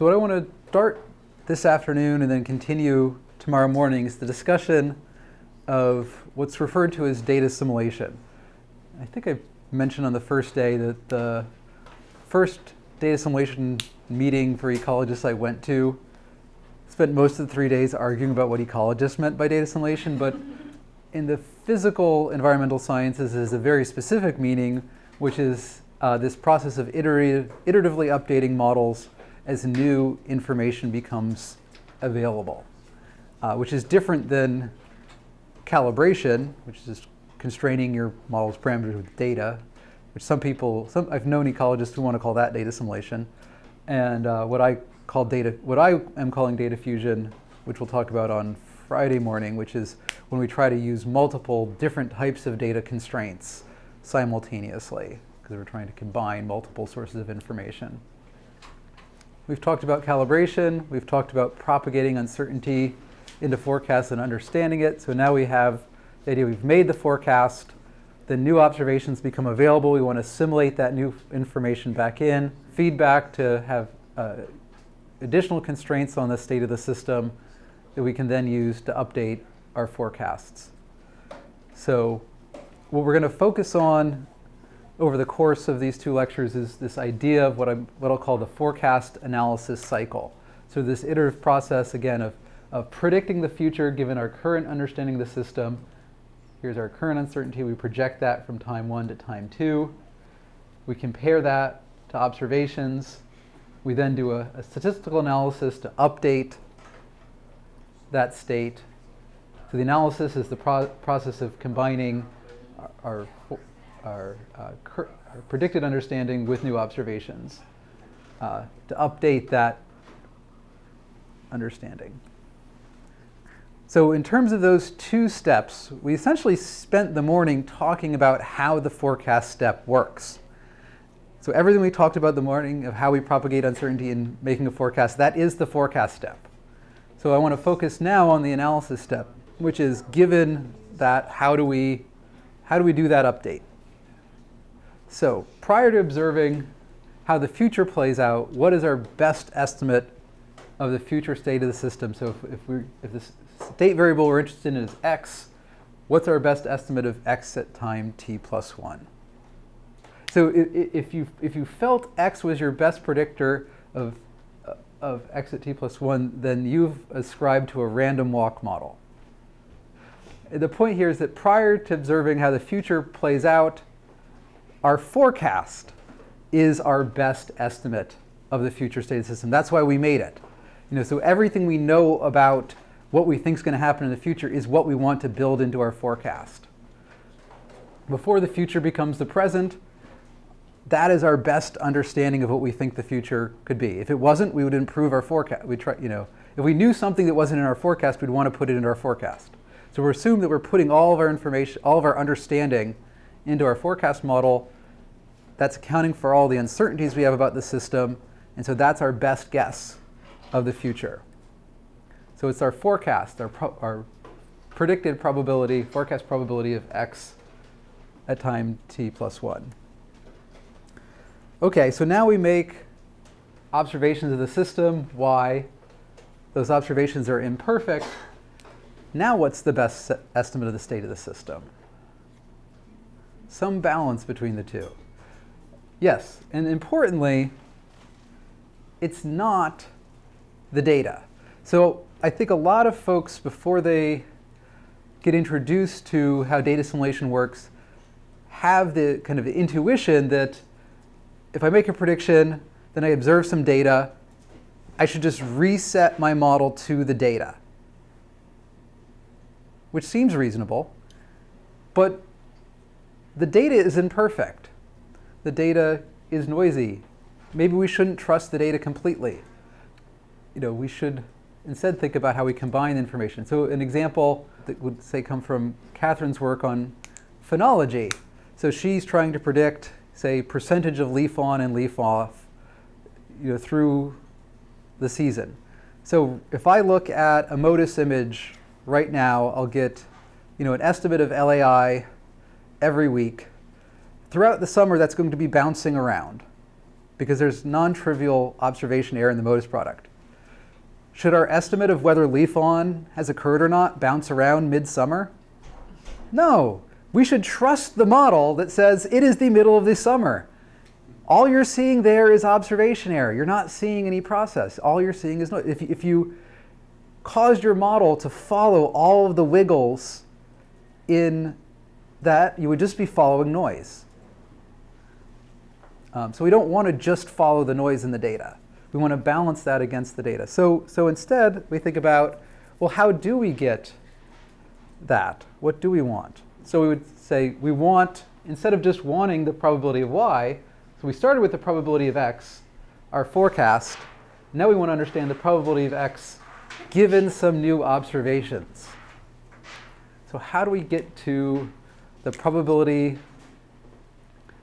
So what I want to start this afternoon and then continue tomorrow morning is the discussion of what's referred to as data assimilation. I think I mentioned on the first day that the first data assimilation meeting for ecologists I went to spent most of the three days arguing about what ecologists meant by data assimilation, but in the physical environmental sciences is a very specific meaning, which is uh, this process of iterative, iteratively updating models as new information becomes available, uh, which is different than calibration, which is constraining your model's parameters with data, which some people, some, I've known ecologists who want to call that data assimilation, and uh, what I call data, what I am calling data fusion, which we'll talk about on Friday morning, which is when we try to use multiple different types of data constraints simultaneously, because we're trying to combine multiple sources of information. We've talked about calibration, we've talked about propagating uncertainty into forecasts and understanding it. So now we have the idea we've made the forecast, the new observations become available, we want to assimilate that new information back in, feedback to have uh, additional constraints on the state of the system that we can then use to update our forecasts. So what we're going to focus on over the course of these two lectures is this idea of what, I'm, what I'll call the forecast analysis cycle. So this iterative process, again, of, of predicting the future given our current understanding of the system. Here's our current uncertainty. We project that from time one to time two. We compare that to observations. We then do a, a statistical analysis to update that state. So the analysis is the pro process of combining our, our our, uh, our, predicted understanding with new observations uh, to update that understanding. So in terms of those two steps, we essentially spent the morning talking about how the forecast step works. So everything we talked about the morning of how we propagate uncertainty in making a forecast, that is the forecast step. So I want to focus now on the analysis step, which is given that, how do we, how do we do that update? So prior to observing how the future plays out, what is our best estimate of the future state of the system? So if, if, we, if the state variable we're interested in is x, what's our best estimate of x at time t plus 1? So if you, if you felt x was your best predictor of, of x at t plus 1, then you've ascribed to a random walk model. The point here is that prior to observing how the future plays out, our forecast is our best estimate of the future state of the system. That's why we made it. You know, so everything we know about what we think is going to happen in the future is what we want to build into our forecast. Before the future becomes the present, that is our best understanding of what we think the future could be. If it wasn't, we would improve our forecast. We try, you know, if we knew something that wasn't in our forecast, we'd want to put it into our forecast. So we assume that we're putting all of our information, all of our understanding into our forecast model. That's accounting for all the uncertainties we have about the system. And so that's our best guess of the future. So it's our forecast, our, pro our predicted probability, forecast probability of x at time t plus 1. Okay, so now we make observations of the system, y. Those observations are imperfect. Now what's the best estimate of the state of the system? Some balance between the two. Yes, and importantly, it's not the data. So I think a lot of folks, before they get introduced to how data assimilation works, have the kind of intuition that if I make a prediction, then I observe some data, I should just reset my model to the data, which seems reasonable. But the data is imperfect. The data is noisy. Maybe we shouldn't trust the data completely. You know, we should instead think about how we combine information. So an example that would say come from Catherine's work on phenology. So she's trying to predict, say, percentage of leaf on and leaf off you know, through the season. So if I look at a MODIS image right now, I'll get you know, an estimate of LAI every week. Throughout the summer, that's going to be bouncing around. because there's non-trivial observation error in the MODIS product. Should our estimate of whether leaf on has occurred or not bounce around midsummer? No. We should trust the model that says it is the middle of the summer. All you're seeing there is observation error. You're not seeing any process. All you're seeing is noise. If, if you caused your model to follow all of the wiggles in that, you would just be following noise. Um, so we don't want to just follow the noise in the data. We want to balance that against the data. So, so instead, we think about, well, how do we get that? What do we want? So we would say we want, instead of just wanting the probability of y, so we started with the probability of x, our forecast. Now we want to understand the probability of x given some new observations. So how do we get to the probability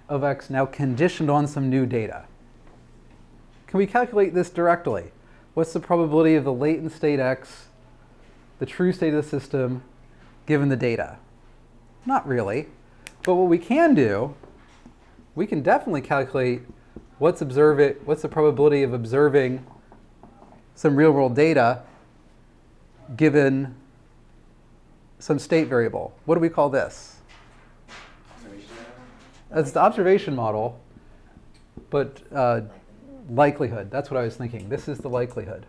of x now conditioned on some new data? Can we calculate this directly? What's the probability of the latent state x, the true state of the system, given the data? Not really. But what we can do, we can definitely calculate what's observe it, what's the probability of observing some real world data given some state variable. What do we call this? That's the observation model, but uh, likelihood. That's what I was thinking. This is the likelihood.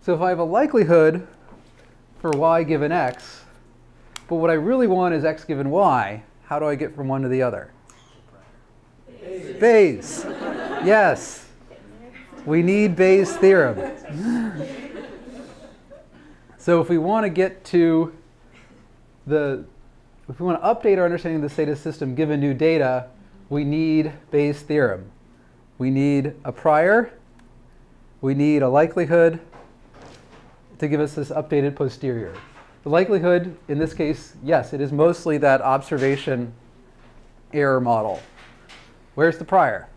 So if I have a likelihood for y given x, but what I really want is x given y, how do I get from one to the other? Bayes. Bayes. yes. We need Bayes' theorem. so if we want to get to the, if we want to update our understanding of the state of the system given new data, we need Bayes' theorem. We need a prior, we need a likelihood to give us this updated posterior. The likelihood, in this case, yes, it is mostly that observation error model. Where's the prior?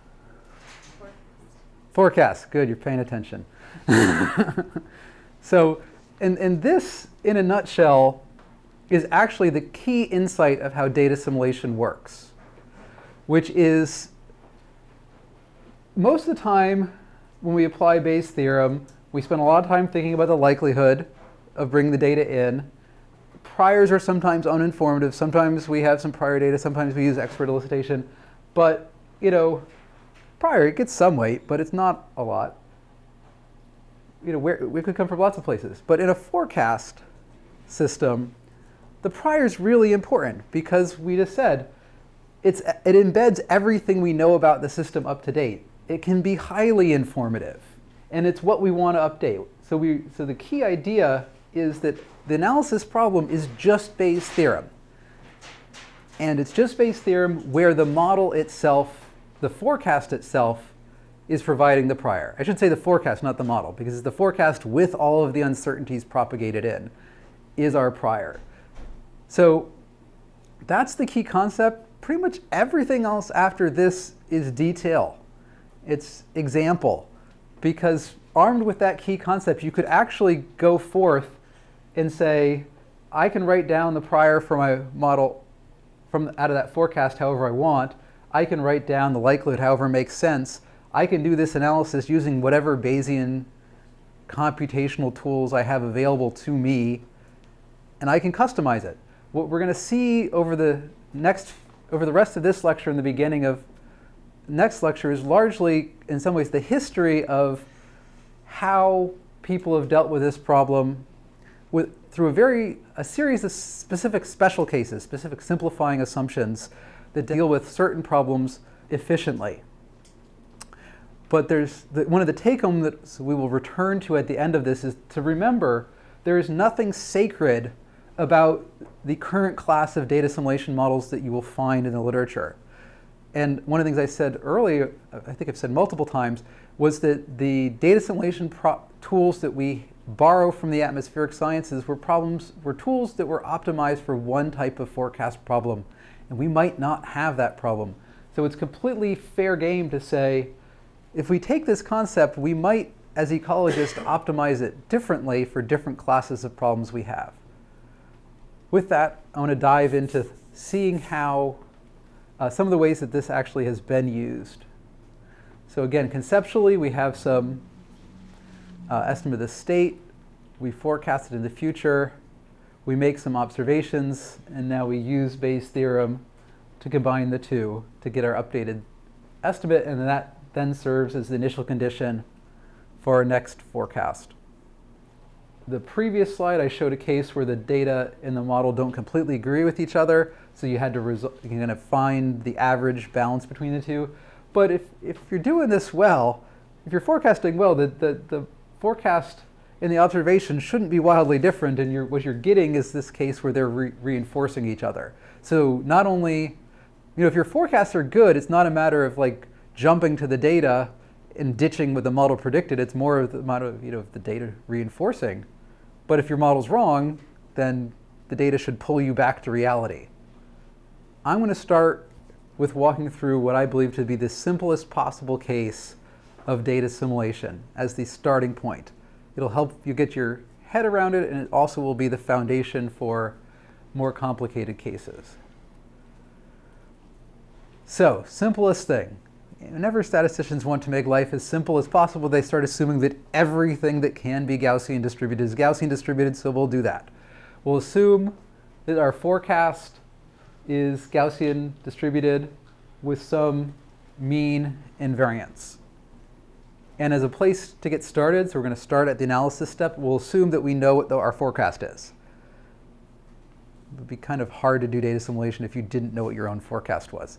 Forecast. Forecast. Good, you're paying attention. so, and, and this, in a nutshell, is actually the key insight of how data assimilation works which is most of the time when we apply Bayes' theorem, we spend a lot of time thinking about the likelihood of bringing the data in. Priors are sometimes uninformative. Sometimes we have some prior data. Sometimes we use expert elicitation. But, you know, prior, it gets some weight, but it's not a lot. You know, we could come from lots of places. But in a forecast system, the prior is really important because we just said it's, it embeds everything we know about the system up to date. It can be highly informative, and it's what we want to update. So, we, so the key idea is that the analysis problem is just Bayes' theorem. And it's just Bayes' theorem where the model itself, the forecast itself, is providing the prior. I should say the forecast, not the model, because it's the forecast with all of the uncertainties propagated in is our prior. So that's the key concept pretty much everything else after this is detail. It's example. Because armed with that key concept, you could actually go forth and say, I can write down the prior for my model from out of that forecast however I want. I can write down the likelihood however makes sense. I can do this analysis using whatever Bayesian computational tools I have available to me, and I can customize it. What we're going to see over the next over the rest of this lecture and the beginning of next lecture is largely, in some ways, the history of how people have dealt with this problem with, through a very a series of specific special cases, specific simplifying assumptions that deal with certain problems efficiently. But there's the, one of the take-home that we will return to at the end of this is to remember there is nothing sacred about the current class of data assimilation models that you will find in the literature. And one of the things I said earlier, I think I've said multiple times, was that the data assimilation tools that we borrow from the atmospheric sciences were problems, were tools that were optimized for one type of forecast problem. And we might not have that problem. So it's completely fair game to say, if we take this concept, we might, as ecologists, optimize it differently for different classes of problems we have with that, I want to dive into seeing how uh, some of the ways that this actually has been used. So again, conceptually, we have some uh, estimate of the state. We forecast it in the future. We make some observations, and now we use Bayes' theorem to combine the two to get our updated estimate, and that then serves as the initial condition for our next forecast. The previous slide, I showed a case where the data in the model don't completely agree with each other, so you had to you kind of find the average balance between the two. But if, if you're doing this well, if you're forecasting well, the, the, the forecast in the observation shouldn't be wildly different, and you're, what you're getting is this case where they're re reinforcing each other. So not only, you know, if your forecasts are good, it's not a matter of like jumping to the data and ditching what the model predicted. It's more of the matter of, you know, the data reinforcing but if your model's wrong, then the data should pull you back to reality. I'm going to start with walking through what I believe to be the simplest possible case of data assimilation as the starting point. It'll help you get your head around it, and it also will be the foundation for more complicated cases. So, simplest thing whenever statisticians want to make life as simple as possible, they start assuming that everything that can be Gaussian distributed is Gaussian distributed, so we'll do that. We'll assume that our forecast is Gaussian distributed with some mean and variance. And as a place to get started, so we're going to start at the analysis step, we'll assume that we know what the, our forecast is. It would be kind of hard to do data assimilation if you didn't know what your own forecast was.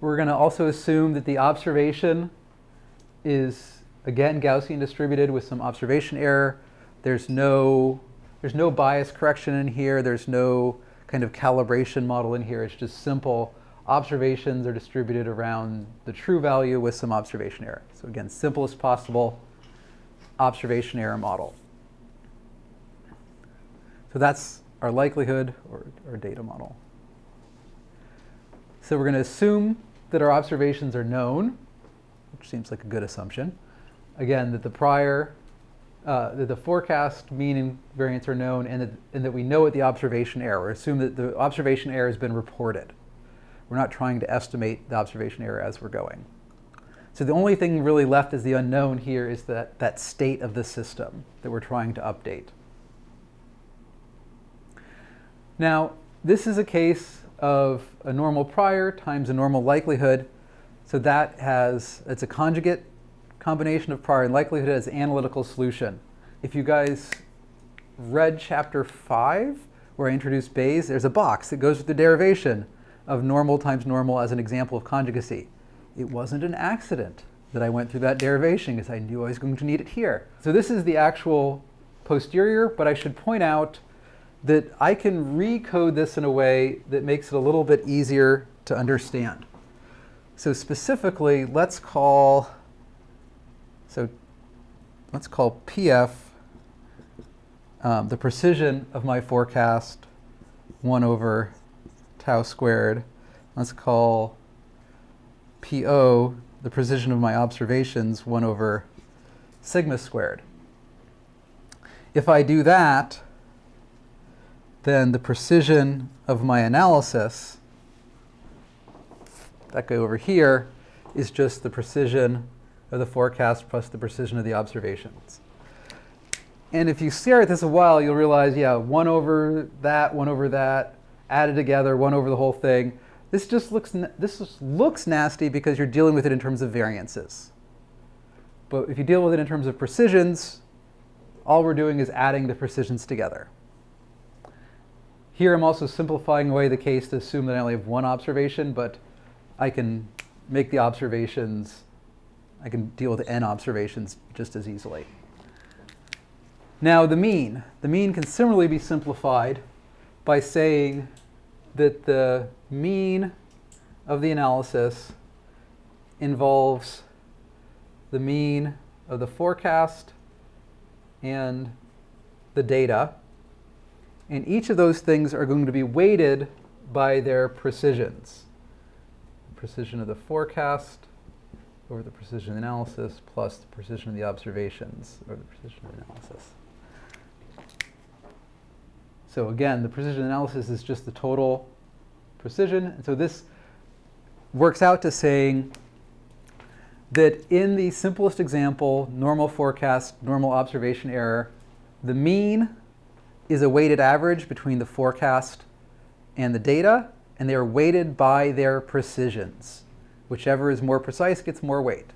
We're going to also assume that the observation is, again, Gaussian distributed with some observation error. There's no, there's no bias correction in here. There's no kind of calibration model in here. It's just simple observations are distributed around the true value with some observation error. So again, simplest possible observation error model. So that's our likelihood or, or data model. So we're going to assume that our observations are known, which seems like a good assumption. Again, that the prior, uh, that the forecast mean and variance are known and that, and that we know what the observation error. Assume that the observation error has been reported. We're not trying to estimate the observation error as we're going. So the only thing really left as the unknown here is that, that state of the system that we're trying to update. Now, this is a case of a normal prior times a normal likelihood. So that has, it's a conjugate combination of prior and likelihood as analytical solution. If you guys read chapter five, where I introduced Bayes, there's a box that goes with the derivation of normal times normal as an example of conjugacy. It wasn't an accident that I went through that derivation because I knew I was going to need it here. So this is the actual posterior, but I should point out that I can recode this in a way that makes it a little bit easier to understand. So specifically, let's call, so let's call PF um, the precision of my forecast 1 over tau squared. Let's call PO the precision of my observations 1 over sigma squared. If I do that, then the precision of my analysis, that guy over here, is just the precision of the forecast plus the precision of the observations. And if you stare at this a while, you'll realize, yeah, one over that, one over that, added together, one over the whole thing. This just looks, this looks nasty because you're dealing with it in terms of variances. But if you deal with it in terms of precisions, all we're doing is adding the precisions together. Here I'm also simplifying away the case to assume that I only have one observation, but I can make the observations, I can deal with n observations just as easily. Now the mean. The mean can similarly be simplified by saying that the mean of the analysis involves the mean of the forecast and the data and each of those things are going to be weighted by their precisions. Precision of the forecast over the precision analysis plus the precision of the observations over the precision analysis. So again, the precision analysis is just the total precision. And so this works out to saying that in the simplest example, normal forecast, normal observation error, the mean is a weighted average between the forecast and the data, and they are weighted by their precisions. Whichever is more precise gets more weight.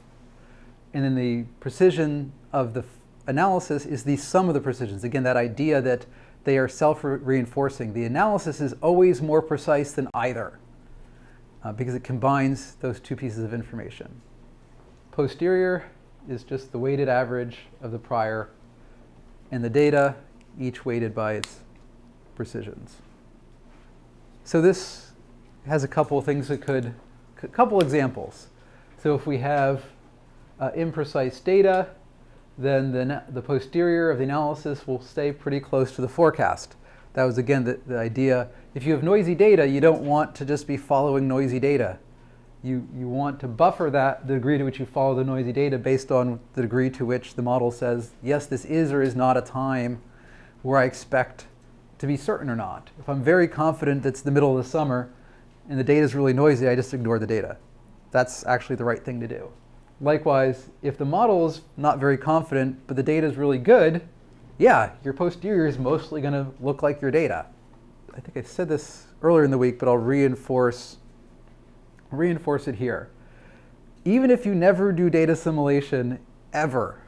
And then the precision of the analysis is the sum of the precisions. Again, that idea that they are self-reinforcing. The analysis is always more precise than either uh, because it combines those two pieces of information. Posterior is just the weighted average of the prior and the data, each weighted by its precisions. So this has a couple of things that could, a couple examples. So if we have uh, imprecise data, then the, the posterior of the analysis will stay pretty close to the forecast. That was, again, the, the idea. If you have noisy data, you don't want to just be following noisy data. You, you want to buffer that, the degree to which you follow the noisy data based on the degree to which the model says, yes, this is or is not a time where I expect to be certain or not. If I'm very confident it's the middle of the summer and the data is really noisy, I just ignore the data. That's actually the right thing to do. Likewise, if the model is not very confident, but the data is really good, yeah, your posterior is mostly going to look like your data. I think I said this earlier in the week, but I'll reinforce, reinforce it here. Even if you never do data assimilation, ever,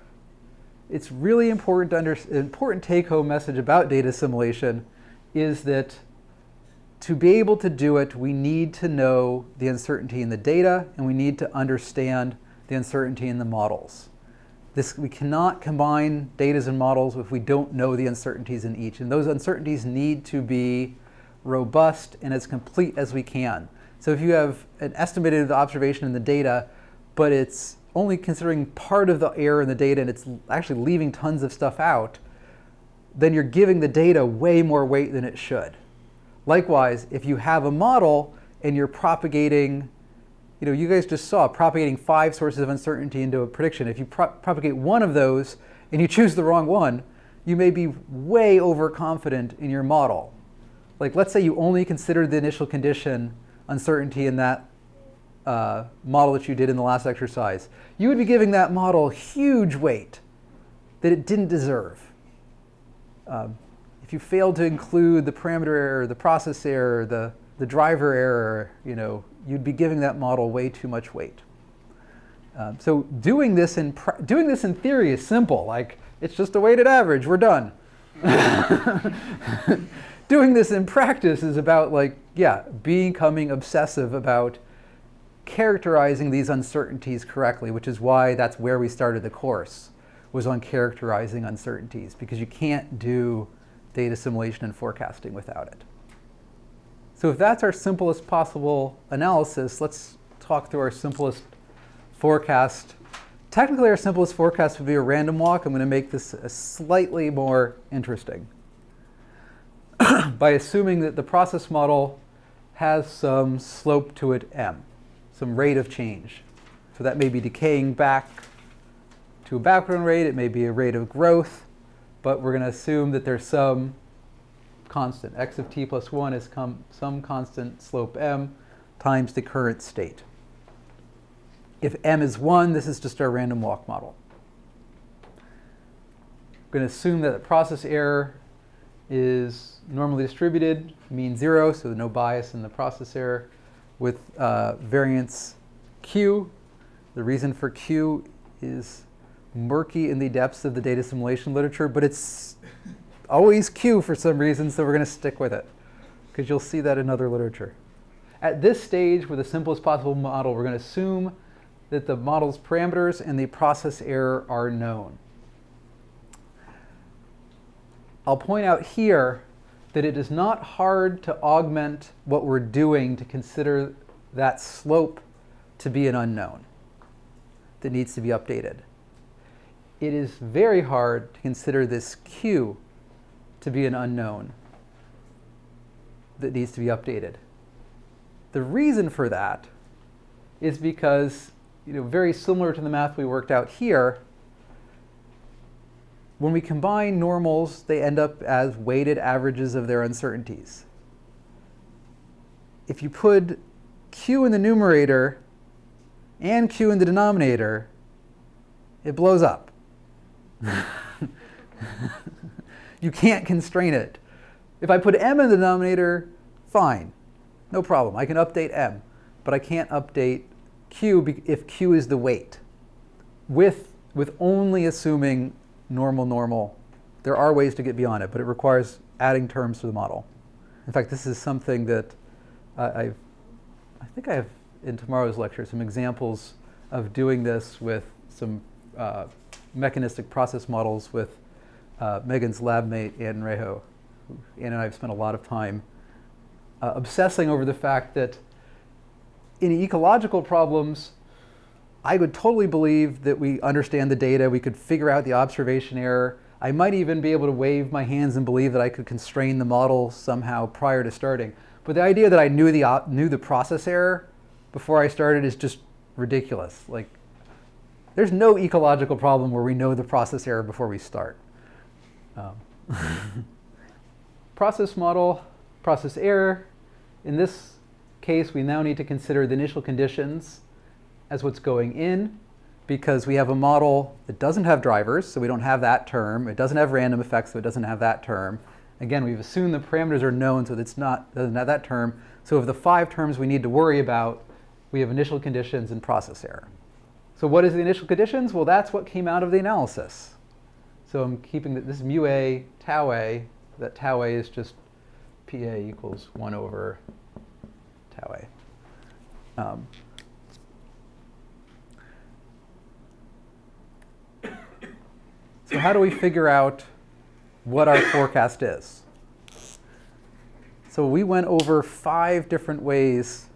it's really important to understand, important take-home message about data assimilation is that to be able to do it, we need to know the uncertainty in the data and we need to understand the uncertainty in the models. This, we cannot combine data and models if we don't know the uncertainties in each. And those uncertainties need to be robust and as complete as we can. So if you have an estimated observation in the data, but it's only considering part of the error in the data and it's actually leaving tons of stuff out, then you're giving the data way more weight than it should. Likewise, if you have a model and you're propagating, you know, you guys just saw propagating five sources of uncertainty into a prediction. If you pro propagate one of those and you choose the wrong one, you may be way overconfident in your model. Like let's say you only considered the initial condition uncertainty in that uh, model that you did in the last exercise, you would be giving that model huge weight that it didn't deserve. Um, if you failed to include the parameter error, the process error, the, the driver error, you know, you'd be giving that model way too much weight. Um, so doing this, in doing this in theory is simple. Like, it's just a weighted average, we're done. doing this in practice is about like, yeah, becoming obsessive about characterizing these uncertainties correctly, which is why that's where we started the course, was on characterizing uncertainties, because you can't do data assimilation and forecasting without it. So if that's our simplest possible analysis, let's talk through our simplest forecast. Technically, our simplest forecast would be a random walk. I'm going to make this slightly more interesting by assuming that the process model has some slope to it m some rate of change. So that may be decaying back to a background rate, it may be a rate of growth, but we're going to assume that there's some constant. x of t plus 1 is some constant slope m times the current state. If m is 1, this is just our random walk model. We're going to assume that the process error is normally distributed, mean 0, so no bias in the process error with uh, variance Q. The reason for Q is murky in the depths of the data assimilation literature, but it's always Q for some reason, so we're going to stick with it, because you'll see that in other literature. At this stage, with the simplest possible model, we're going to assume that the model's parameters and the process error are known. I'll point out here that it is not hard to augment what we're doing to consider that slope to be an unknown that needs to be updated. It is very hard to consider this Q to be an unknown that needs to be updated. The reason for that is because, you know, very similar to the math we worked out here, when we combine normals, they end up as weighted averages of their uncertainties. If you put q in the numerator and q in the denominator, it blows up. you can't constrain it. If I put m in the denominator, fine, no problem. I can update m, but I can't update q if q is the weight with, with only assuming normal normal. There are ways to get beyond it, but it requires adding terms to the model. In fact, this is something that uh, I've, I think I have in tomorrow's lecture some examples of doing this with some uh, mechanistic process models with uh, Megan's lab mate, Ann Raiho. Ann and I have spent a lot of time uh, obsessing over the fact that in ecological problems, I would totally believe that we understand the data, we could figure out the observation error. I might even be able to wave my hands and believe that I could constrain the model somehow prior to starting. But the idea that I knew the, knew the process error before I started is just ridiculous. Like, there's no ecological problem where we know the process error before we start. Um, process model, process error. In this case, we now need to consider the initial conditions as what's going in because we have a model that doesn't have drivers, so we don't have that term. It doesn't have random effects, so it doesn't have that term. Again, we've assumed the parameters are known, so it's not doesn't have that term. So of the five terms we need to worry about, we have initial conditions and process error. So what is the initial conditions? Well, that's what came out of the analysis. So I'm keeping that this mu a, tau a, that tau a is just pa equals 1 over tau a. Um, So how do we figure out what our forecast is? So we went over five different ways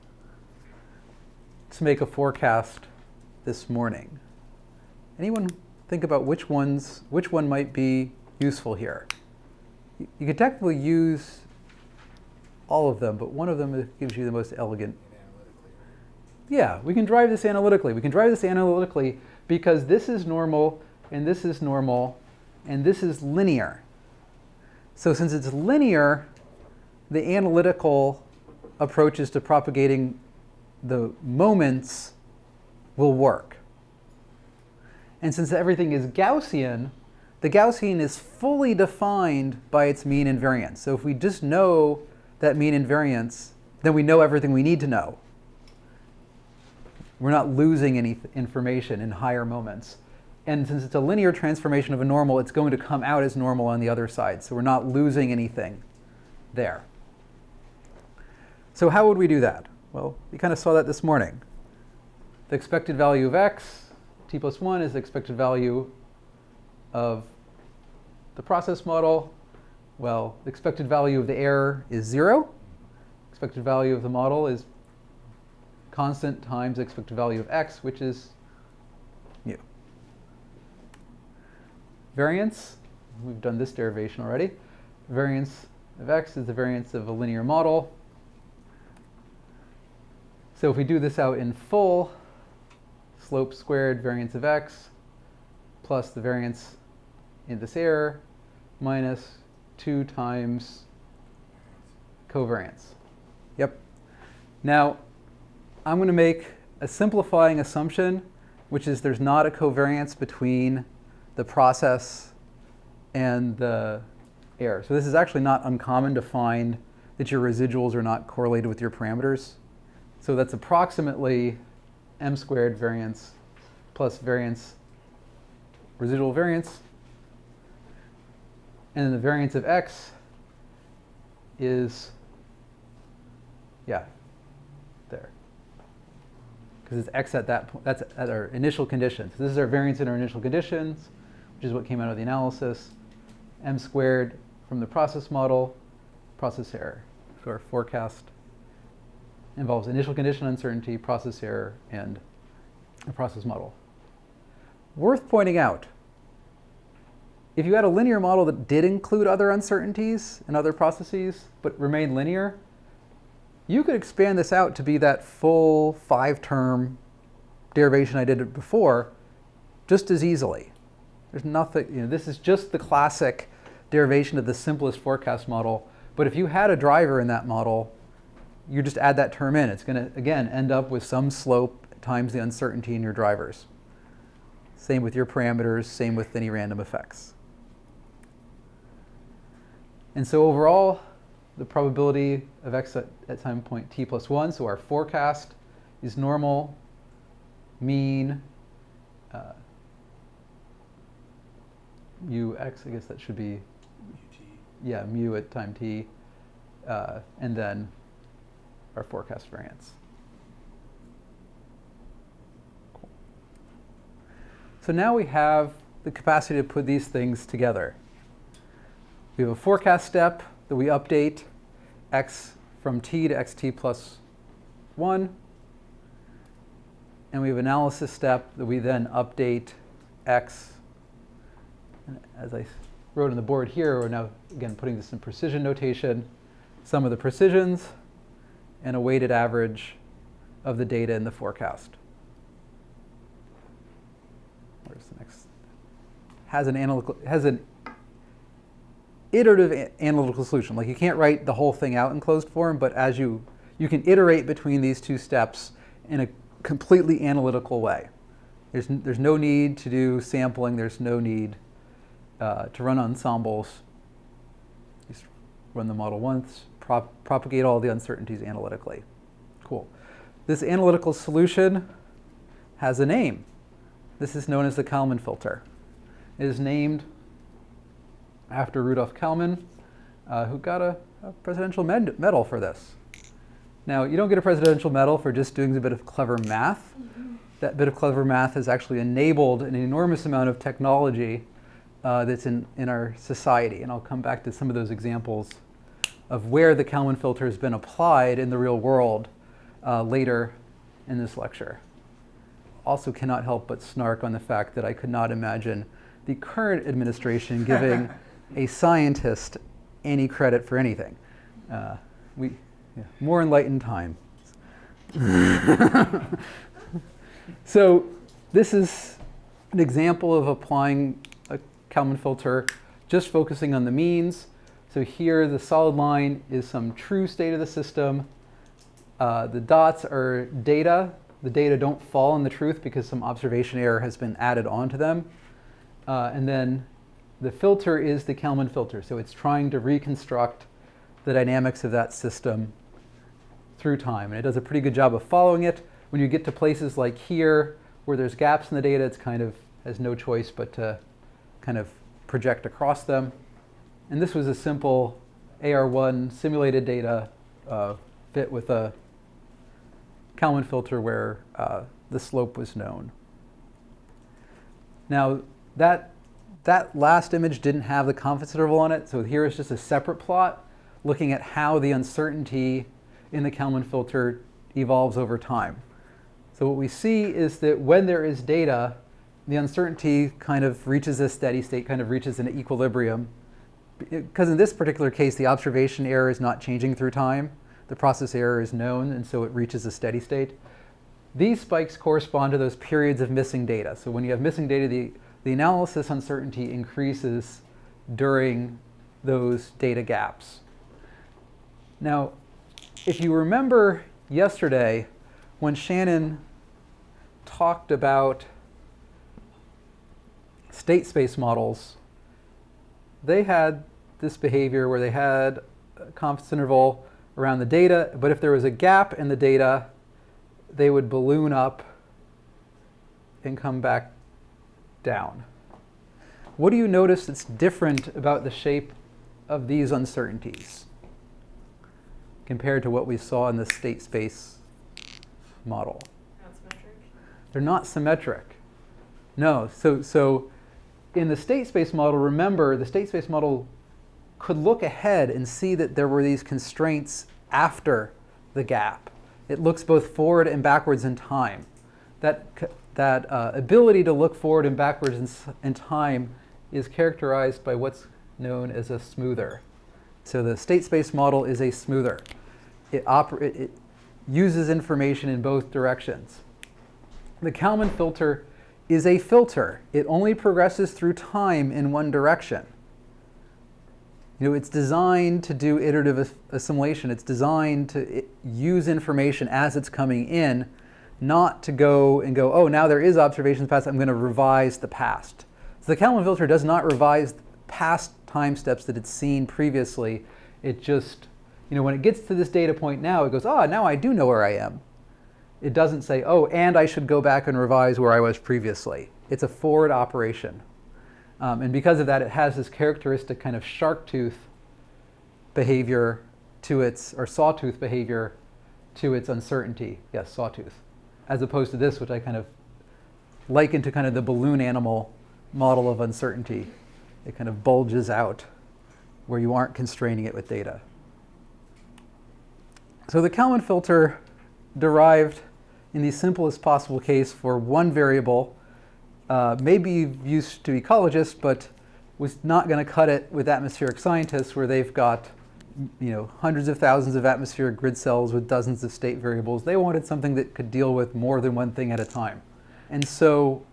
to make a forecast this morning. Anyone think about which ones, which one might be useful here? You, could technically use all of them, but one of them gives you the most elegant. Yeah, we can drive this analytically. We can drive this analytically because this is normal and this is normal, and this is linear. So since it's linear, the analytical approaches to propagating the moments will work. And since everything is Gaussian, the Gaussian is fully defined by its mean and variance. So if we just know that mean and variance, then we know everything we need to know. We're not losing any information in higher moments. And since it's a linear transformation of a normal, it's going to come out as normal on the other side. So we're not losing anything there. So how would we do that? Well, we kind of saw that this morning. The expected value of x, t plus 1, is the expected value of the process model. Well, the expected value of the error is 0. Expected value of the model is constant times expected value of x, which is variance, we've done this derivation already. Variance of x is the variance of a linear model. So if we do this out in full, slope squared variance of x plus the variance in this error minus 2 times covariance. Yep. Now, I'm going to make a simplifying assumption, which is there's not a covariance between the process and the error. So this is actually not uncommon to find that your residuals are not correlated with your parameters. So that's approximately m squared variance plus variance, residual variance. And then the variance of x is, yeah, there. Because it's x at that point, that's at our initial conditions. So This is our variance in our initial conditions which is what came out of the analysis, m squared from the process model, process error. So our forecast involves initial condition uncertainty, process error, and a process model. Worth pointing out, if you had a linear model that did include other uncertainties and other processes, but remained linear, you could expand this out to be that full five-term derivation I did before just as easily. There's nothing, you know, this is just the classic derivation of the simplest forecast model. But if you had a driver in that model, you just add that term in. It's going to, again, end up with some slope times the uncertainty in your drivers. Same with your parameters, same with any random effects. And so overall, the probability of x at, at time point t plus 1, so our forecast is normal, mean, mu x, I guess that should be, yeah, mu at time t, uh, and then our forecast variance. Cool. So now we have the capacity to put these things together. We have a forecast step that we update x from t to xt plus 1. And we have analysis step that we then update x. And as I wrote on the board here, we're now, again, putting this in precision notation. Some of the precisions and a weighted average of the data in the forecast. Where's the next? Has an analytical, has an iterative analytical solution. Like you can't write the whole thing out in closed form, but as you, you can iterate between these two steps in a completely analytical way. There's, there's no need to do sampling. There's no need uh, to run ensembles. Just run the model once, prop propagate all the uncertainties analytically. Cool. This analytical solution has a name. This is known as the Kalman filter. It is named after Rudolf Kalman, uh, who got a, a presidential med medal for this. Now, you don't get a presidential medal for just doing a bit of clever math. Mm -hmm. That bit of clever math has actually enabled an enormous amount of technology uh, that's in, in our society. And I'll come back to some of those examples of where the Kalman filter has been applied in the real world uh, later in this lecture. Also cannot help but snark on the fact that I could not imagine the current administration giving a scientist any credit for anything. Uh, we, yeah, more enlightened time. so this is an example of applying Kalman filter, just focusing on the means. So here the solid line is some true state of the system. Uh, the dots are data. The data don't fall in the truth because some observation error has been added onto them. Uh, and then the filter is the Kalman filter. So it's trying to reconstruct the dynamics of that system through time. And it does a pretty good job of following it. When you get to places like here, where there's gaps in the data, it's kind of has no choice but to kind of project across them. And this was a simple AR1 simulated data uh, fit with a Kalman filter where uh, the slope was known. Now, that that last image didn't have the confidence interval on it, so here is just a separate plot looking at how the uncertainty in the Kalman filter evolves over time. So what we see is that when there is data, the uncertainty kind of reaches a steady state, kind of reaches an equilibrium. Because in this particular case, the observation error is not changing through time. The process error is known, and so it reaches a steady state. These spikes correspond to those periods of missing data. So when you have missing data, the the analysis uncertainty increases during those data gaps. Now, if you remember yesterday when Shannon talked about state space models, they had this behavior where they had a confidence interval around the data, but if there was a gap in the data, they would balloon up and come back down. What do you notice that's different about the shape of these uncertainties compared to what we saw in the state space model? Not symmetric? They're not symmetric. No. So, so in the state space model, remember the state space model could look ahead and see that there were these constraints after the gap. It looks both forward and backwards in time. That that uh, ability to look forward and backwards in, in, time is characterized by what's known as a smoother. So the state space model is a smoother. It, it, it uses information in both directions. The Kalman filter is a filter. It only progresses through time in one direction. You know, it's designed to do iterative assimilation. It's designed to use information as it's coming in, not to go and go, oh, now there is observations past, I'm going to revise the past. So the Kalman filter does not revise past time steps that it's seen previously. It just, you know, when it gets to this data point now, it goes, oh, now I do know where I am. It doesn't say, oh, and I should go back and revise where I was previously. It's a forward operation. Um, and because of that, it has this characteristic kind of shark tooth behavior to its, or sawtooth behavior to its uncertainty. Yes, sawtooth. As opposed to this, which I kind of liken to kind of the balloon animal model of uncertainty. It kind of bulges out where you aren't constraining it with data. So the Kalman filter derived in the simplest possible case for one variable uh, may be used to ecologists, but was not going to cut it with atmospheric scientists where they've got you know, hundreds of thousands of atmospheric grid cells with dozens of state variables. They wanted something that could deal with more than one thing at a time. And so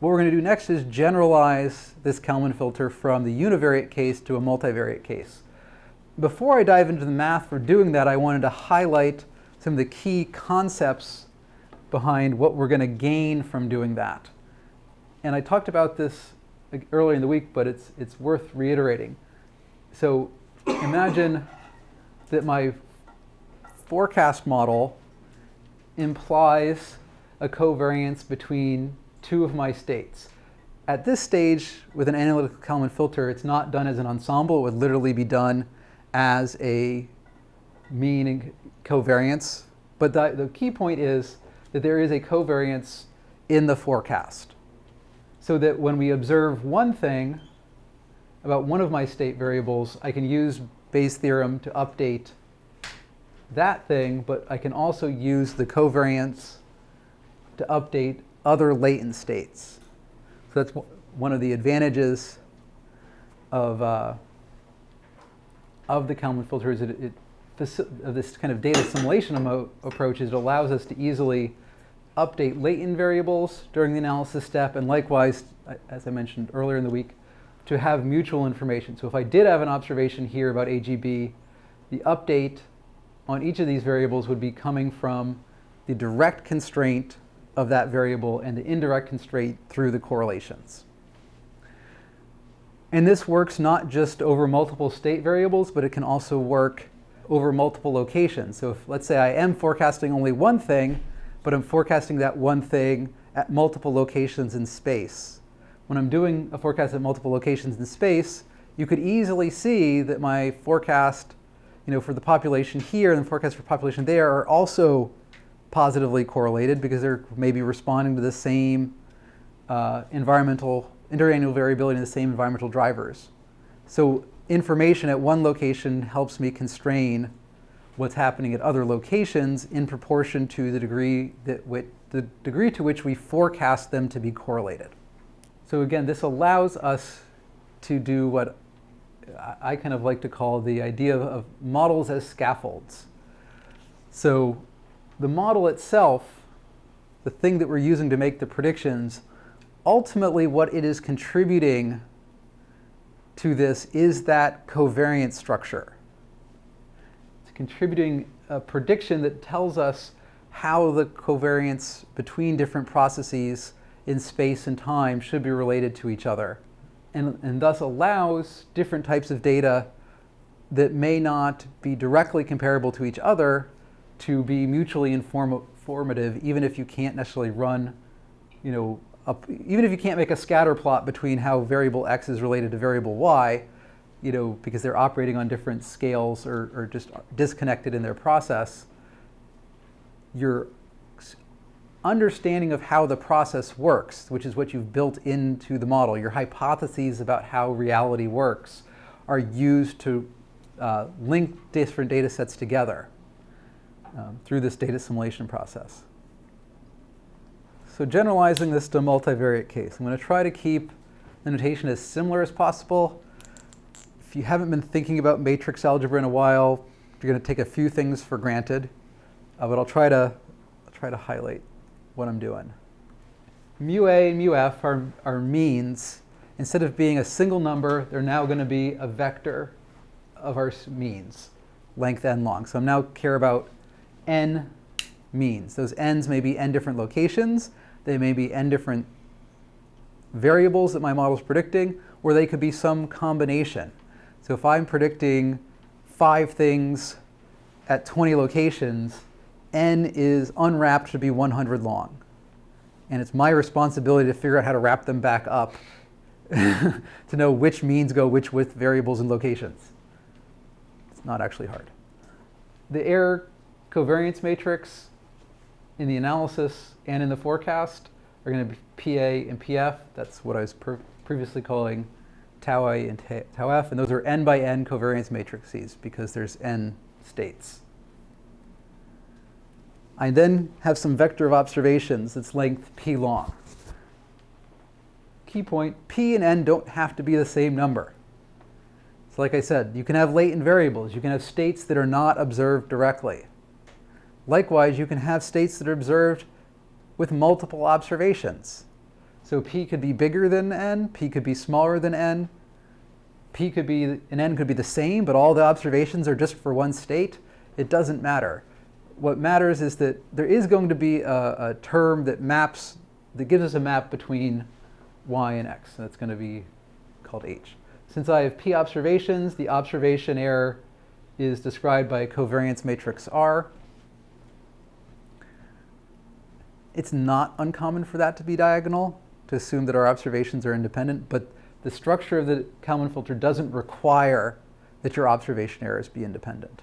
what we're going to do next is generalize this Kalman filter from the univariate case to a multivariate case. Before I dive into the math for doing that, I wanted to highlight some of the key concepts behind what we're going to gain from doing that. And I talked about this earlier in the week, but it's, it's worth reiterating. So imagine that my forecast model implies a covariance between two of my states. At this stage, with an analytical Kalman filter, it's not done as an ensemble. It would literally be done as a mean covariance. But the, the key point is that there is a covariance in the forecast. So that when we observe one thing about one of my state variables, I can use Bayes' theorem to update that thing, but I can also use the covariance to update other latent states. So that's one of the advantages of, uh, of the Kalman filter is it, it of uh, this kind of data assimilation approach is it allows us to easily update latent variables during the analysis step, and likewise, as I mentioned earlier in the week, to have mutual information. So if I did have an observation here about AGB, the update on each of these variables would be coming from the direct constraint of that variable and the indirect constraint through the correlations. And this works not just over multiple state variables, but it can also work over multiple locations. So if, let's say I am forecasting only one thing, but I'm forecasting that one thing at multiple locations in space. When I'm doing a forecast at multiple locations in space, you could easily see that my forecast you know, for the population here and the forecast for population there are also positively correlated because they're maybe responding to the same uh, environmental, interannual variability and the same environmental drivers. So information at one location helps me constrain what's happening at other locations in proportion to the degree that the degree to which we forecast them to be correlated. So again, this allows us to do what I kind of like to call the idea of models as scaffolds. So the model itself, the thing that we're using to make the predictions, ultimately what it is contributing to this is that covariance structure. It's contributing a prediction that tells us how the covariance between different processes in space and time should be related to each other and, and thus allows different types of data that may not be directly comparable to each other to be mutually informative, even if you can't necessarily run, you know, up, even if you can't make a scatter plot between how variable x is related to variable y, you know, because they're operating on different scales or, or just disconnected in their process, your understanding of how the process works, which is what you've built into the model, your hypotheses about how reality works, are used to uh, link different data sets together um, through this data assimilation process. So generalizing this to a multivariate case, I'm going to try to keep the notation as similar as possible. If you haven't been thinking about matrix algebra in a while, you're going to take a few things for granted, uh, but I'll try to I'll try to highlight what I'm doing. Mu A and mu F are, are means instead of being a single number, they're now going to be a vector of our means, length n long. So I'm now care about n means. Those n's may be n different locations. They may be n different variables that my model is predicting, or they could be some combination. So if I'm predicting five things at 20 locations, n is unwrapped to be 100 long. And it's my responsibility to figure out how to wrap them back up to know which means go which with variables and locations. It's not actually hard. The error covariance matrix in the analysis and in the forecast are going to be PA and PF. That's what I was previously calling tau I and tau F. And those are n by n covariance matrices because there's n states. I then have some vector of observations that's length p long. Key point, p and n don't have to be the same number. So like I said, you can have latent variables. You can have states that are not observed directly. Likewise, you can have states that are observed with multiple observations. So p could be bigger than n, p could be smaller than n, p could be, and n could be the same, but all the observations are just for one state. It doesn't matter what matters is that there is going to be a, a, term that maps, that gives us a map between y and x. That's going to be called h. Since I have p observations, the observation error is described by a covariance matrix R. It's not uncommon for that to be diagonal, to assume that our observations are independent, but the structure of the Kalman filter doesn't require that your observation errors be independent.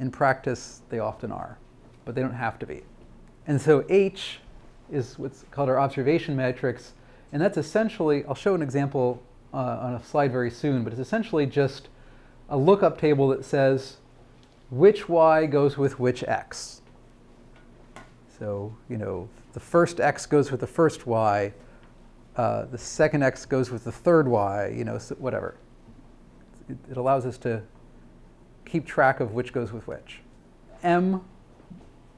In practice, they often are, but they don't have to be. And so H is what's called our observation matrix, and that's essentially, I'll show an example uh, on a slide very soon, but it's essentially just a lookup table that says which y goes with which x. So, you know, the first x goes with the first y, uh, the second x goes with the third y, you know, so whatever. It, it allows us to keep track of which goes with which. M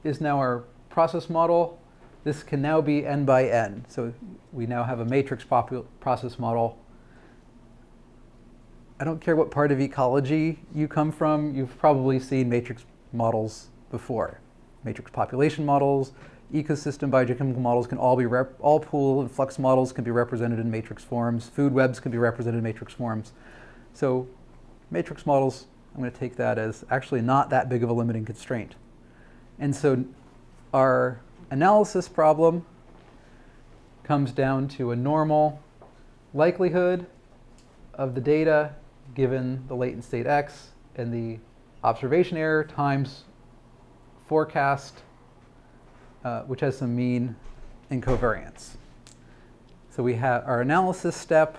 is now our process model. This can now be n by n. So we now have a matrix process model. I don't care what part of ecology you come from, you've probably seen matrix models before. Matrix population models, ecosystem biogeochemical models can all be, all pool and flux models can be represented in matrix forms. Food webs can be represented in matrix forms. So matrix models I'm going to take that as actually not that big of a limiting constraint. And so our analysis problem comes down to a normal likelihood of the data given the latent state x and the observation error times forecast, uh, which has some mean and covariance. So we have our analysis step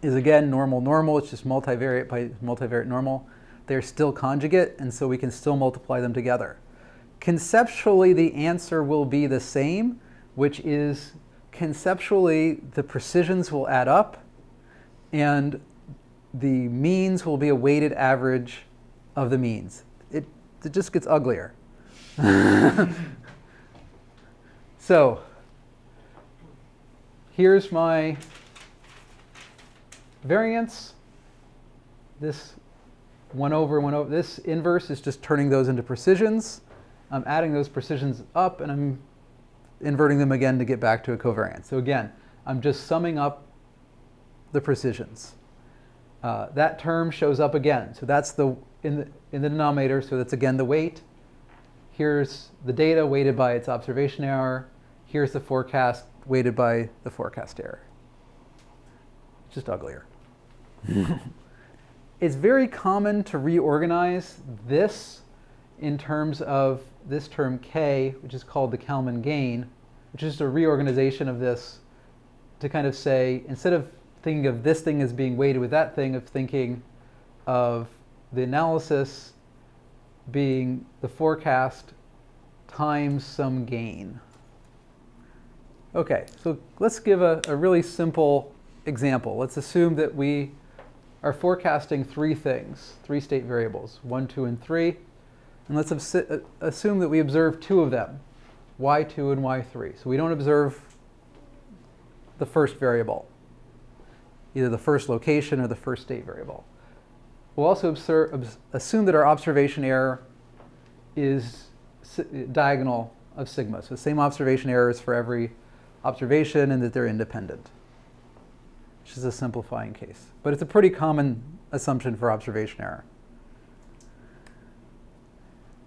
is again normal normal. It's just multivariate by multivariate normal they're still conjugate, and so we can still multiply them together. Conceptually, the answer will be the same, which is conceptually the precisions will add up, and the means will be a weighted average of the means. It, it just gets uglier. so here's my variance. This 1 over 1 over. This inverse is just turning those into precisions. I'm adding those precisions up and I'm inverting them again to get back to a covariance. So again, I'm just summing up the precisions. Uh, that term shows up again. So that's the in, the in the denominator, so that's again the weight. Here's the data weighted by its observation error. Here's the forecast weighted by the forecast error. It's Just uglier. it's very common to reorganize this in terms of this term k, which is called the Kalman gain, which is just a reorganization of this to kind of say, instead of thinking of this thing as being weighted with that thing, of thinking of the analysis being the forecast times some gain. Okay, so let's give a, a really simple example. Let's assume that we are forecasting three things, three state variables, one, two, and three. And let's uh, assume that we observe two of them, y2 and y3. So we don't observe the first variable. either the first location or the first state variable. We'll also observe, assume that our observation error is diagonal of sigma. So same observation errors for every observation and that they're independent, which is a simplifying case. But it's a pretty common assumption for observation error.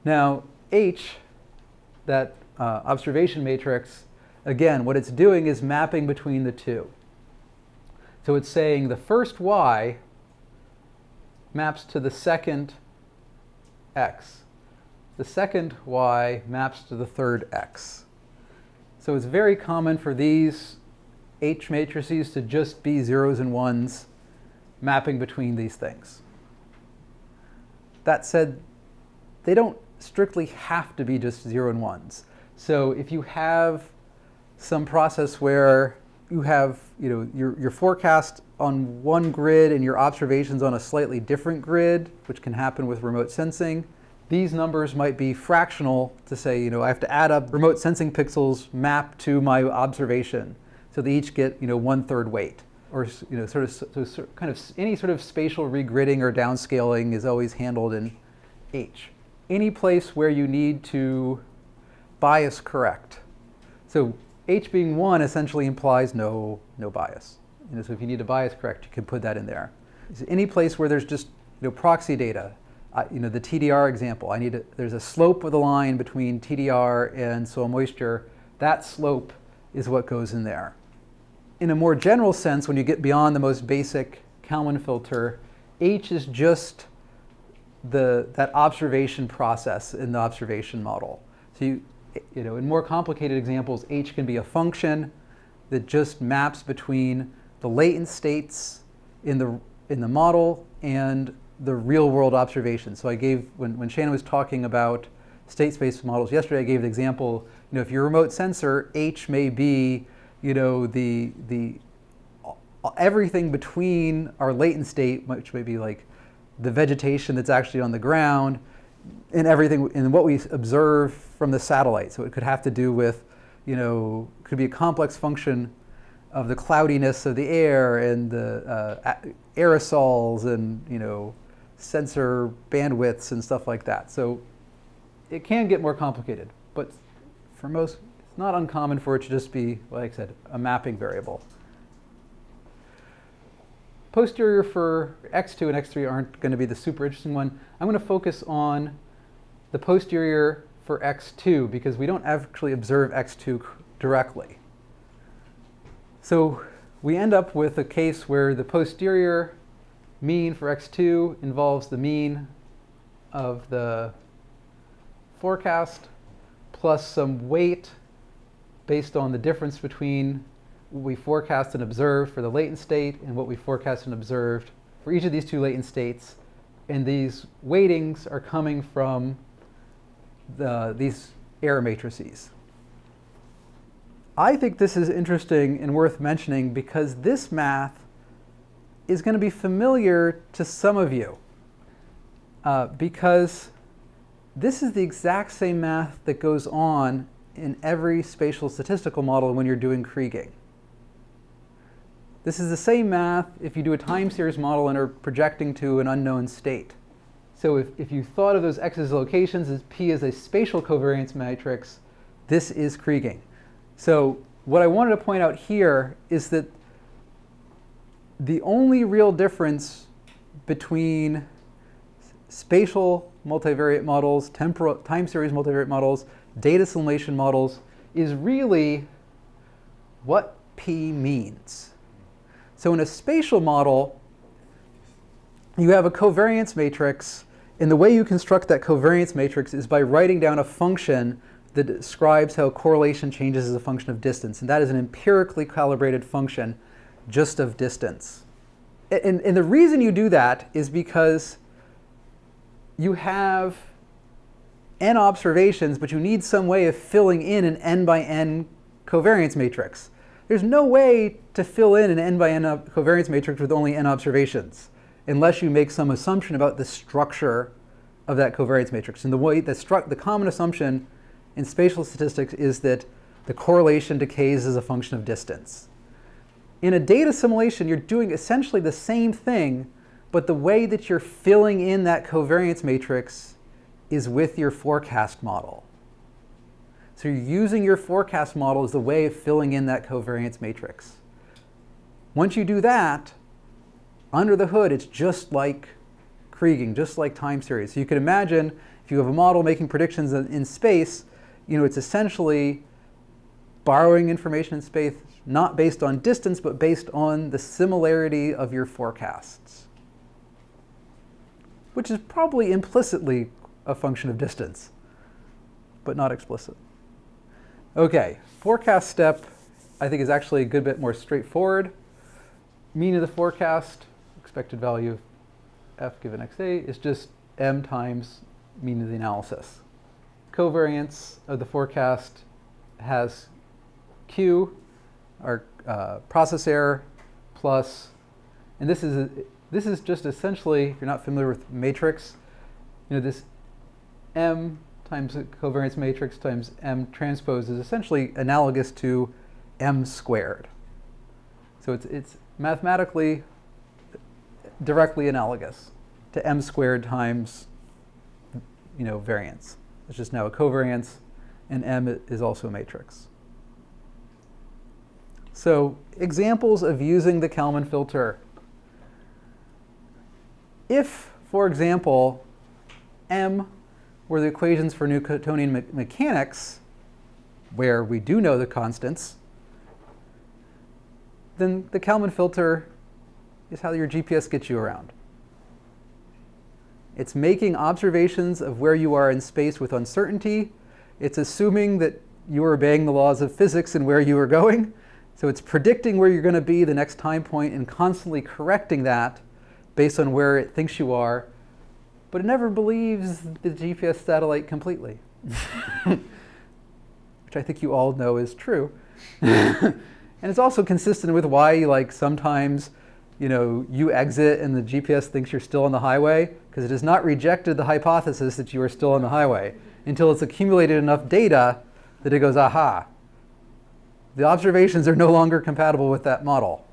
Now, H, that uh, observation matrix, again, what it's doing is mapping between the two. So it's saying the first y maps to the second x. The second y maps to the third x. So it's very common for these H matrices to just be zeros and ones mapping between these things. That said, they don't strictly have to be just zero and ones. So if you have some process where you have you know, your, your forecast on one grid and your observations on a slightly different grid, which can happen with remote sensing, these numbers might be fractional to say, you know, I have to add up remote sensing pixels mapped to my observation. So they each get, you know, one third weight. Or, you know, sort of, so kind of any sort of spatial regridding or downscaling is always handled in H. Any place where you need to bias correct. So H being one essentially implies no, no bias. You know, so if you need to bias correct, you can put that in there. So any place where there's just you know, proxy data, uh, you know, the TDR example, I need a, there's a slope of the line between TDR and soil moisture. That slope is what goes in there. In a more general sense, when you get beyond the most basic Kalman filter, H is just the, that observation process in the observation model. So you, you know, in more complicated examples, H can be a function that just maps between the latent states in the, in the model and the real world observations. So I gave, when, when Shannon was talking about state space models yesterday, I gave the example, you know, if you're remote sensor, H may be, you know, the, the, everything between our latent state, which may be like the vegetation that's actually on the ground, and everything, and what we observe from the satellite. So it could have to do with, you know, could be a complex function of the cloudiness of the air and the uh, aerosols and, you know, sensor bandwidths and stuff like that. So it can get more complicated, but for most, it's not uncommon for it to just be, like I said, a mapping variable. Posterior for X2 and X3 aren't going to be the super interesting one. I'm going to focus on the posterior for x2 because we don't actually observe x2 directly. So we end up with a case where the posterior mean for x2 involves the mean of the forecast plus some weight based on the difference between what we forecast and observed for the latent state and what we forecast and observed for each of these two latent states. And these weightings are coming from the, these error matrices. I think this is interesting and worth mentioning because this math is going to be familiar to some of you uh, because this is the exact same math that goes on in every spatial statistical model when you're doing kriging. This is the same math if you do a time series model and are projecting to an unknown state. So if, if you thought of those x's locations as p as a spatial covariance matrix, this is kriging. So what I wanted to point out here is that the only real difference between spatial multivariate models, temporal, time series multivariate models, data assimilation models is really what P means. So in a spatial model, you have a covariance matrix and the way you construct that covariance matrix is by writing down a function that describes how correlation changes as a function of distance. And that is an empirically calibrated function just of distance. And, and the reason you do that is because you have n observations, but you need some way of filling in an n by n covariance matrix. There's no way to fill in an n by n covariance matrix with only n observations unless you make some assumption about the structure of that covariance matrix. And the way the, the common assumption in spatial statistics is that the correlation decays as a function of distance. In a data assimilation, you're doing essentially the same thing, but the way that you're filling in that covariance matrix is with your forecast model. So you're using your forecast model as the way of filling in that covariance matrix. Once you do that, under the hood, it's just like Kriging, just like time series. So you can imagine if you have a model making predictions in space, you know, it's essentially borrowing information in space, not based on distance, but based on the similarity of your forecasts, which is probably implicitly a function of distance, but not explicit. Okay, forecast step I think is actually a good bit more straightforward. Mean of the forecast, expected value of f given xa is just m times mean of the analysis. Covariance of the forecast has q, our uh, process error, plus, and this is, a, this is just essentially, if you're not familiar with matrix, you know, this m times covariance matrix times m transpose is essentially analogous to m squared. So it's, it's mathematically directly analogous to m squared times you know, variance. It's just now a covariance, and m is also a matrix. So examples of using the Kalman filter. If, for example, m were the equations for Newtonian me mechanics, where we do know the constants, then the Kalman filter is how your GPS gets you around. It's making observations of where you are in space with uncertainty. It's assuming that you are obeying the laws of physics and where you are going. So it's predicting where you're going to be the next time point and constantly correcting that based on where it thinks you are. But it never believes the GPS satellite completely, which I think you all know is true. and it's also consistent with why like sometimes you know, you exit and the GPS thinks you're still on the highway because it has not rejected the hypothesis that you are still on the highway until it's accumulated enough data that it goes, aha, the observations are no longer compatible with that model.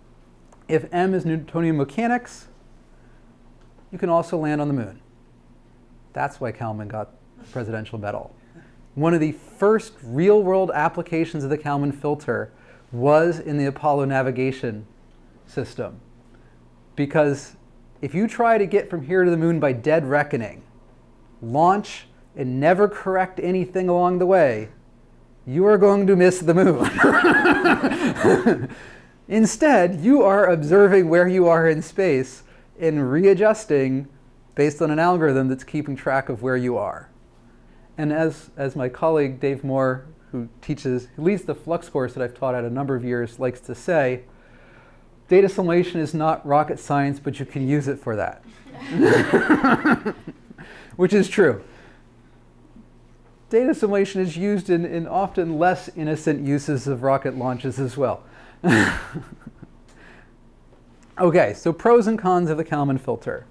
If M is Newtonian mechanics, you can also land on the moon. That's why Kalman got the presidential medal. One of the first real world applications of the Kalman filter was in the Apollo navigation system because if you try to get from here to the moon by dead reckoning, launch and never correct anything along the way, you are going to miss the moon. Instead, you are observing where you are in space and readjusting based on an algorithm that's keeping track of where you are. And as, as my colleague Dave Moore, who teaches, who leads the Flux course that I've taught at a number of years, likes to say, data assimilation is not rocket science, but you can use it for that. Which is true. Data assimilation is used in, in often less innocent uses of rocket launches as well. okay, so pros and cons of the Kalman filter.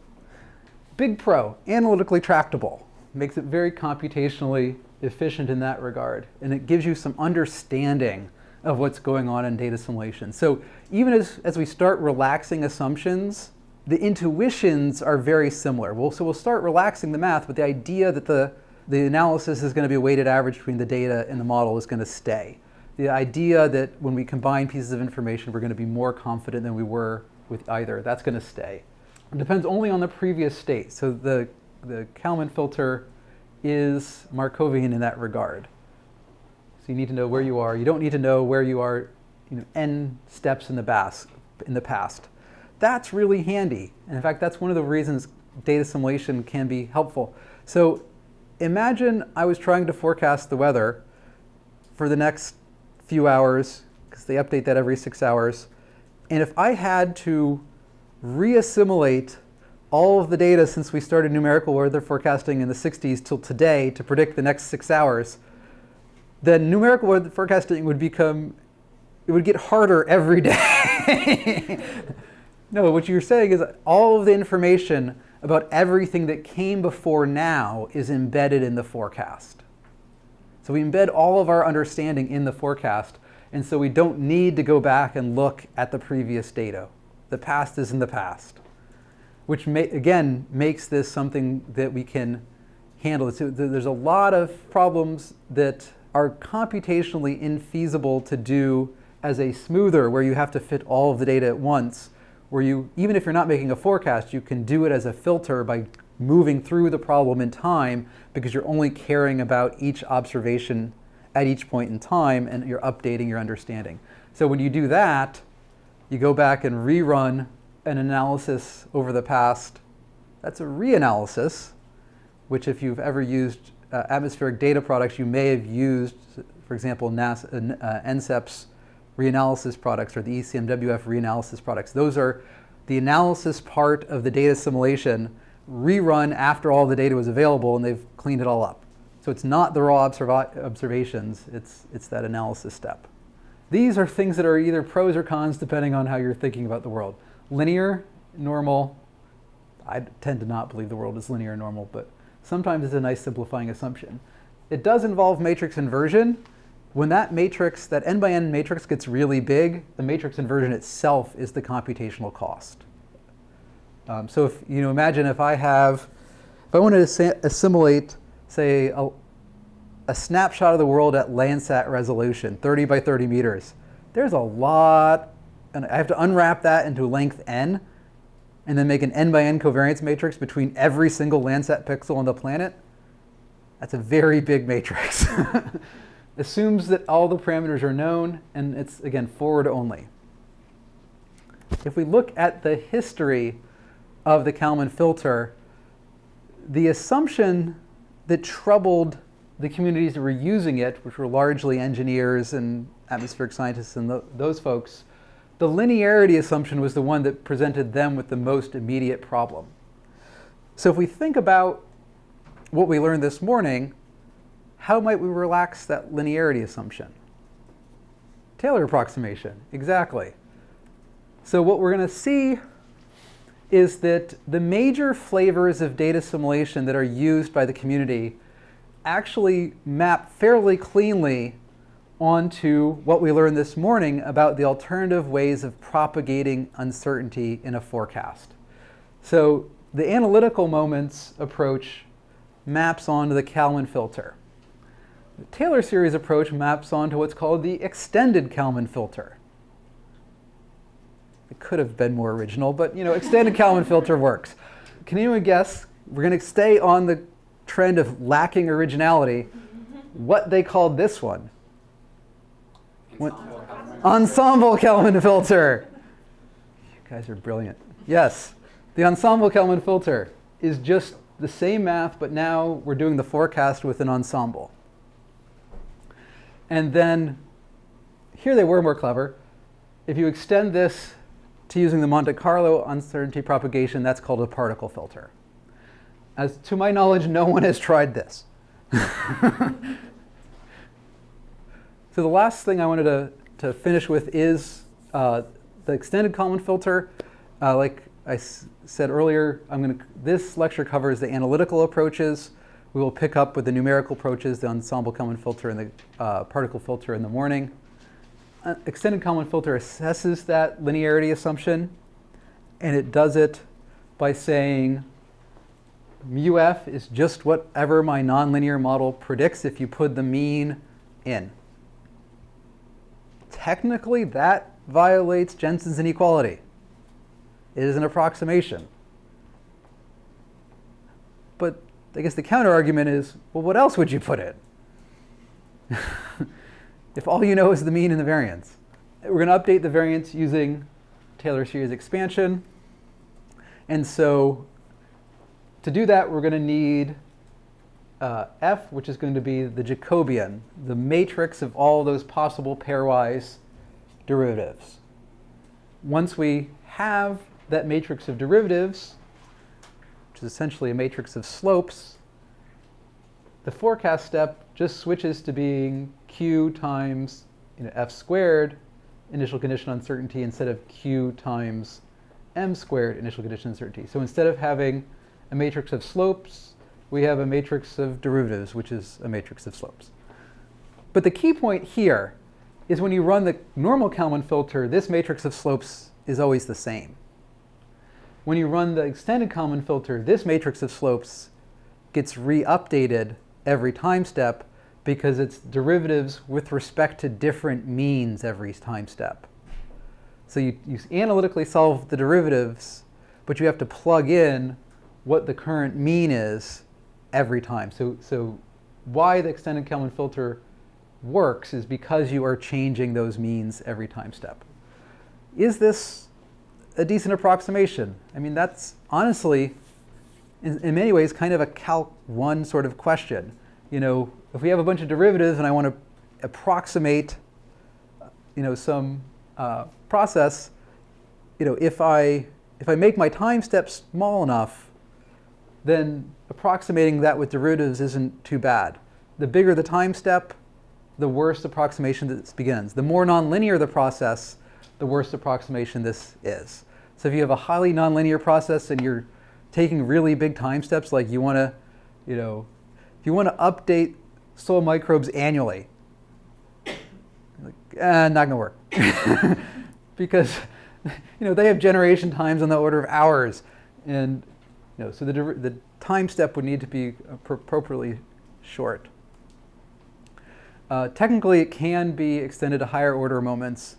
Big pro, analytically tractable. Makes it very computationally efficient in that regard. And it gives you some understanding of what's going on in data assimilation. So even as, as we start relaxing assumptions, the intuitions are very similar. We'll, so we'll start relaxing the math, but the idea that the, the analysis is going to be a weighted average between the data and the model is going to stay. The idea that when we combine pieces of information, we're going to be more confident than we were with either, that's going to stay. It depends only on the previous state. So the, the Kalman filter is Markovian in that regard. So you need to know where you are. You don't need to know where you are you know, n steps in the, bas in the past. That's really handy. And in fact, that's one of the reasons data assimilation can be helpful. So imagine I was trying to forecast the weather for the next few hours, because they update that every six hours. And if I had to reassimilate all of the data since we started numerical weather forecasting in the 60s till today to predict the next six hours, then numerical forecasting would become, it would get harder every day. no, what you're saying is all of the information about everything that came before now is embedded in the forecast. So we embed all of our understanding in the forecast. And so we don't need to go back and look at the previous data. The past is in the past, which may, again makes this something that we can handle. So there's a lot of problems that are computationally infeasible to do as a smoother where you have to fit all of the data at once, where you, even if you're not making a forecast, you can do it as a filter by moving through the problem in time because you're only caring about each observation at each point in time and you're updating your understanding. So when you do that, you go back and rerun an analysis over the past. That's a reanalysis, which if you've ever used uh, atmospheric data products, you may have used, for example, NASA, uh, NCEP's reanalysis products or the ECMWF reanalysis products. Those are the analysis part of the data assimilation rerun after all the data was available and they've cleaned it all up. So it's not the raw observations, it's, it's that analysis step. These are things that are either pros or cons depending on how you're thinking about the world. Linear, normal, I tend to not believe the world is linear and normal, but sometimes it's a nice simplifying assumption. It does involve matrix inversion. When that matrix, that n by n matrix gets really big, the matrix inversion itself is the computational cost. Um, so if you know, imagine if I have, if I wanted to assimilate, say, a, a snapshot of the world at Landsat resolution, 30 by 30 meters, there's a lot, and I have to unwrap that into length n, and then make an n by n covariance matrix between every single Landsat pixel on the planet. That's a very big matrix. Assumes that all the parameters are known, and it's, again, forward only. If we look at the history of the Kalman filter, the assumption that troubled the communities that were using it, which were largely engineers and atmospheric scientists and those folks, the linearity assumption was the one that presented them with the most immediate problem. So if we think about what we learned this morning, how might we relax that linearity assumption? Taylor approximation, exactly. So what we're going to see is that the major flavors of data assimilation that are used by the community actually map fairly cleanly onto what we learned this morning about the alternative ways of propagating uncertainty in a forecast. So the analytical moments approach maps onto the Kalman filter. The Taylor series approach maps onto what's called the extended Kalman filter. It could have been more original, but you know, extended Kalman filter works. Can anyone guess? We're going to stay on the trend of lacking originality. Mm-hmm. What they called this one? Ensemble, Kalman filter. You guys are brilliant. Yes, the ensemble Kalman filter is just the same math, but now we're doing the forecast with an ensemble. And then here they were more clever. If you extend this to using the Monte Carlo uncertainty propagation, that's called a particle filter. As to my knowledge, no one has tried this. so the last thing I wanted to, to finish with is uh, the extended Kalman filter. Uh, like I said earlier, I'm to, this lecture covers the analytical approaches. We will pick up with the numerical approaches, the ensemble Kalman filter and the uh, particle filter in the morning. Uh, extended Kalman filter assesses that linearity assumption, and it does it by saying μf is just whatever my nonlinear model predicts if you put the mean in. Technically, that violates Jensen's inequality. It is an approximation. But I guess the counter argument is, well, what else would you put in? if all you know is the mean and the variance. We're going to update the variance using Taylor series expansion. And so to do that, we're going to need uh, f, which is going to be the Jacobian, the matrix of all those possible pairwise derivatives. Once we have that matrix of derivatives, which is essentially a matrix of slopes, the forecast step just switches to being q times you know, f squared initial condition uncertainty instead of q times m squared initial condition uncertainty. So instead of having a matrix of slopes, we have a matrix of derivatives, which is a matrix of slopes. But the key point here is when you run the normal Kalman filter, this matrix of slopes is always the same. When you run the extended Kalman filter, this matrix of slopes gets re-updated every time step because it's derivatives with respect to different means every time step. So you, you analytically solve the derivatives, but you have to plug in what the current mean is every time. So, so why the extended Kalman filter works is because you are changing those means every time step. Is this a decent approximation? I mean, that's honestly, in, in many ways, kind of a Calc 1 sort of question. You know, if we have a bunch of derivatives and I want to approximate, you know, some uh, process, you know, if I, if I make my time steps small enough, then approximating that with derivatives isn't too bad. The bigger the time step, the worse approximation this begins. The more nonlinear the process, the worse approximation this is. So if you have a highly nonlinear process and you're taking really big time steps, like you want to, you know, if you want to update soil microbes annually, like, eh, not going to work. because you know, they have generation times on the order of hours. And know, so the, the time step would need to be appropriately short. Uh, technically, it can be extended to higher order moments,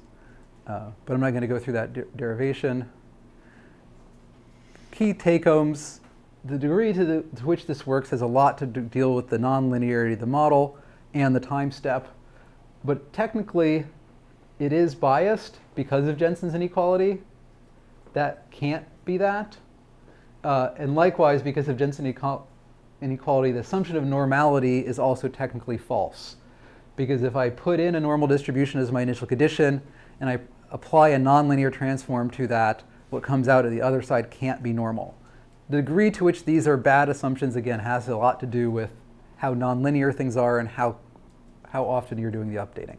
uh, but I'm not going to go through that de derivation. Key take-homes, the degree to, the, to, which this works has a lot to do, deal with the nonlinearity of the model and the time step. But technically, it is biased because of Jensen's inequality. That can't be that. Uh, and likewise, because of Jensen inequality, the assumption of normality is also technically false because if I put in a normal distribution as my initial condition and I apply a nonlinear transform to that, what comes out at the other side can't be normal. The degree to which these are bad assumptions, again, has a lot to do with how nonlinear things are and how, how often you're doing the updating.